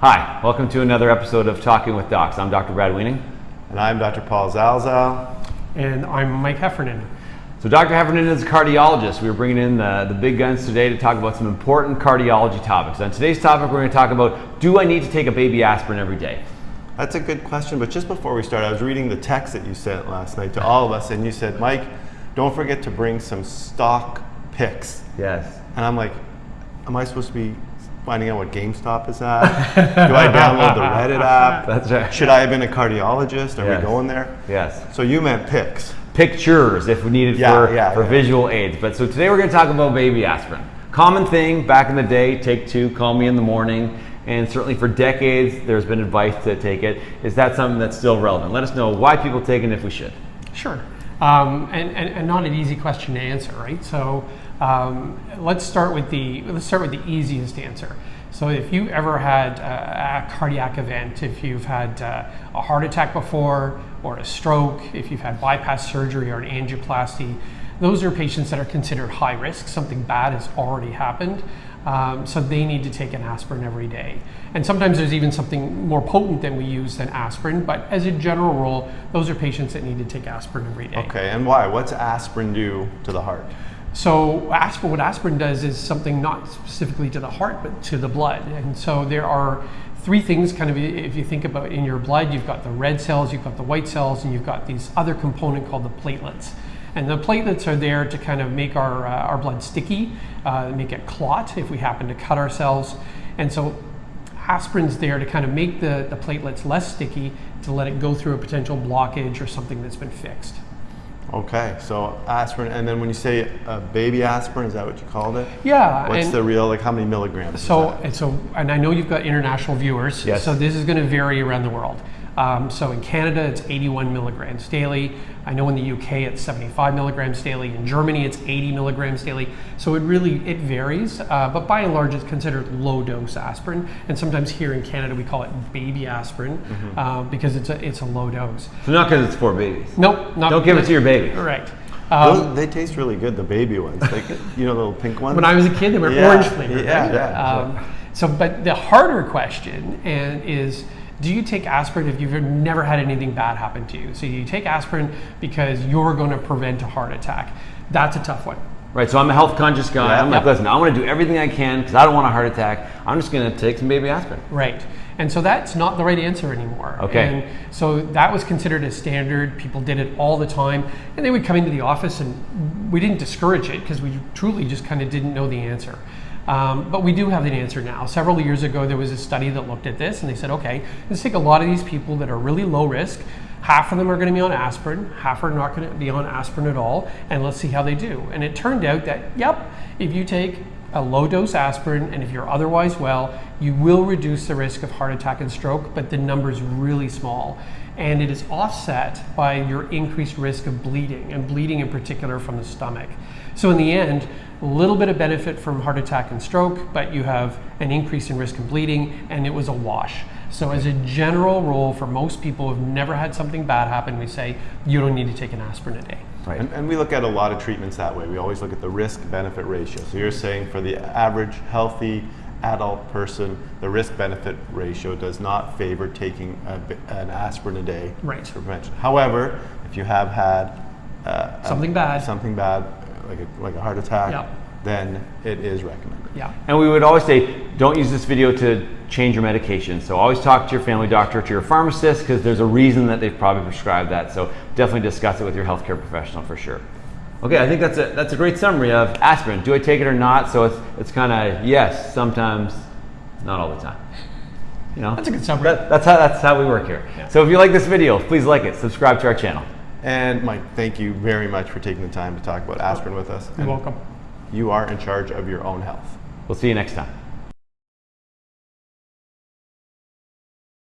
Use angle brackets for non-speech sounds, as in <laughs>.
Hi, welcome to another episode of Talking with Docs. I'm Dr. Brad Weening. And I'm Dr. Paul Zalzal. And I'm Mike Heffernan. So Dr. Heffernan is a cardiologist. We are bringing in the, the big guns today to talk about some important cardiology topics. On today's topic, we're going to talk about, do I need to take a baby aspirin every day? That's a good question, but just before we start, I was reading the text that you sent last night to all of us, and you said, Mike, don't forget to bring some stock picks. Yes. And I'm like, am I supposed to be finding out what GameStop is at? Do I download the Reddit app? <laughs> That's right. Should I have been a cardiologist? Are Yes. we going there? Yes. So you meant pics. Pictures if we need it Yeah, for, yeah, for yeah. visual aids. But so today we're going to talk about baby aspirin. Common thing back in the day, take two, call me in the morning. And certainly for decades, there's been advice to take it. Is that something that's still relevant? Let us know why people take it and if we should. Sure. Um, and, and, and not an easy question to answer, right? So um, let's start with the let's start with the easiest answer. So if you ever had a, a cardiac event, if you've had uh, a heart attack before, or a stroke, if you've had bypass surgery or an angioplasty, those are patients that are considered high risk. Something bad has already happened. Um, so they need to take an aspirin every day. And sometimes there's even something more potent than we use than aspirin, but as a general rule, those are patients that need to take aspirin every day. Okay, and why? What's aspirin do to the heart? So aspirin, what aspirin does is something not specifically to the heart, but to the blood. And so there are three things kind of if you think about in your blood, you've got the red cells, you've got the white cells, and you've got these other component called the platelets. And the platelets are there to kind of make our, uh, our blood sticky, uh, make it clot if we happen to cut ourselves. And so aspirin's there to kind of make the, the platelets less sticky to let it go through a potential blockage or something that's been fixed. Okay, so aspirin, and then when you say a baby aspirin, is that what you called it? Yeah. What's the real, like how many milligrams? So, and so, and I know you've got international viewers. Yes. So this is going to vary around the world. Um, so in Canada, it's 81 milligrams daily. I know in the UK, it's 75 milligrams daily. In Germany, it's 80 milligrams daily. So it really it varies, uh, but by and large, it's considered low dose aspirin. And sometimes here in Canada, we call it baby aspirin Mm-hmm. uh, because it's a it's a low dose. So not because it's for babies. Nope, not Don't give it to your baby. Right. Um, Those, they taste really good, the baby ones. Like, you know, the little pink ones? when I was a kid, they were Yeah, orange flavored. yeah, right? yeah. Um, so, but the harder question and is, do you take aspirin if you've never had anything bad happen to you? So you take aspirin because you're going to prevent a heart attack. That's a tough one. Right, so I'm a health conscious guy. Yeah. I'm like, Yep. listen, I want to do everything I can because I don't want a heart attack. I'm just going to take some baby aspirin. Right. And so that's not the right answer anymore. Okay. And so that was considered a standard. People did it all the time. And they would come into the office and we didn't discourage it because we truly just kind of didn't know the answer. Um, but we do have an answer now. Several years ago, there was a study that looked at this and they said, okay, let's take a lot of these people that are really low risk. Half of them are going to be on aspirin, half are not going to be on aspirin at all, and let's see how they do. And it turned out that, yep, if you take a low dose aspirin, and if you're otherwise well, you will reduce the risk of heart attack and stroke, but the number is really small. And it is offset by your increased risk of bleeding, and bleeding in particular from the stomach. So, in the end, a little bit of benefit from heart attack and stroke, but you have an increase in risk of bleeding, and it was a wash. So, as a general rule, for most people who've never had something bad happen, we say you don't need to take an aspirin a day. Right. And, and we look at a lot of treatments that way. We always look at the risk benefit ratio. So you're saying for the average healthy adult person, the risk benefit ratio does not favor taking a, an aspirin a day Right. for prevention. However, if you have had uh, a- Something bad. something bad, like a, like a heart attack, Yeah. then it is recommended. Yeah. And we would always say, don't use this video to change your medication. So always talk to your family doctor, to your pharmacist, because there's a reason that they've probably prescribed that. So definitely discuss it with your healthcare professional for sure. Okay, I think that's a that's a great summary of aspirin. Do I take it or not? So it's it's kind of yes, sometimes, not all the time. You know, That's a good summary. That, that's how that's how we work here. So if you like this video, please like it, subscribe to our channel. And Mike, thank you very much for taking the time to talk about aspirin with us. You're And welcome. You are in charge of your own health. We'll see you next time.